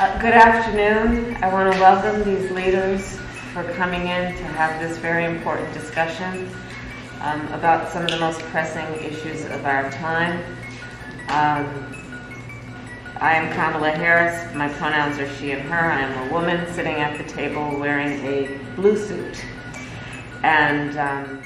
Uh, good afternoon. I want to welcome these leaders for coming in to have this very important discussion um, about some of the most pressing issues of our time. Um, I am Kamala Harris. My pronouns are she and her. I am a woman sitting at the table wearing a blue suit. And um,